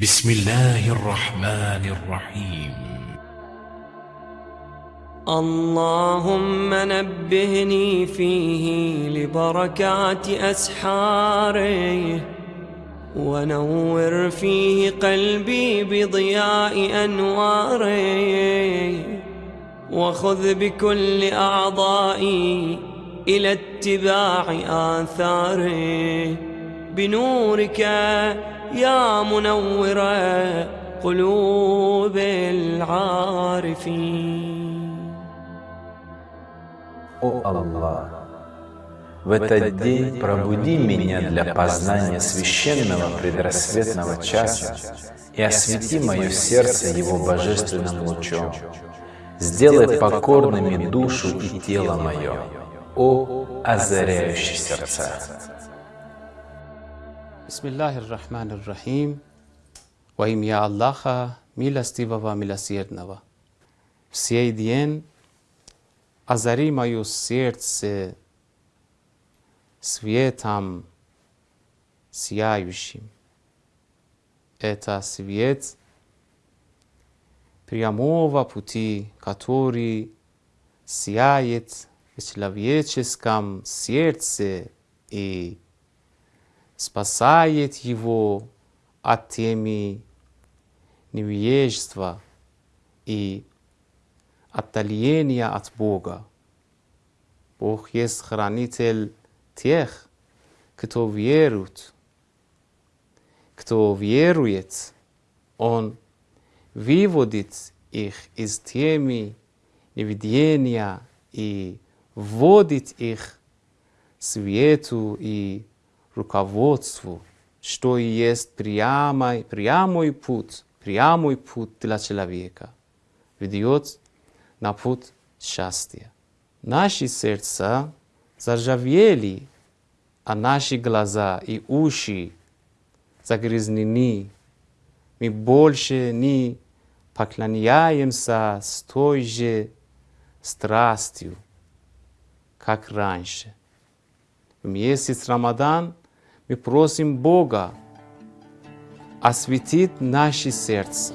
بسم الله الرحمن الرحيم. اللهم نبهني فيه لبركات أسحاره ونور فيه قلبي بضياء أنواره وخذ بكل أعضائي إلى اتباع آثاره بنورك يا منور قلوب العارفين О Аллах, в этот день пробуди меня для познания священного предрассветного часа и освети мое сердце его божественным лучом. Сделай покорными душу и тело мое, о озаряющий сердца. Bismillahir Rahmanir Rahim. Во имя Аллаха, милостивого, милосердного. В сей день озари мое сердце светом сияющим. Это свет прямого пути, который сияет в человеческом сердце и спасает его от теми невежества и отдаления от Бога. Бог есть хранитель тех, кто верует. Кто верует, Он выводит их из теми невидения и вводит их свету и руководству, что и есть прямой, прямой путь, прямой путь для человека, ведет на путь счастья. Наши сердца заржавели, а наши глаза и уши загрязнены. Мы больше не поклоняемся с той же страстью, как раньше. В месяц Рамадан мы просим Бога осветить наши сердца,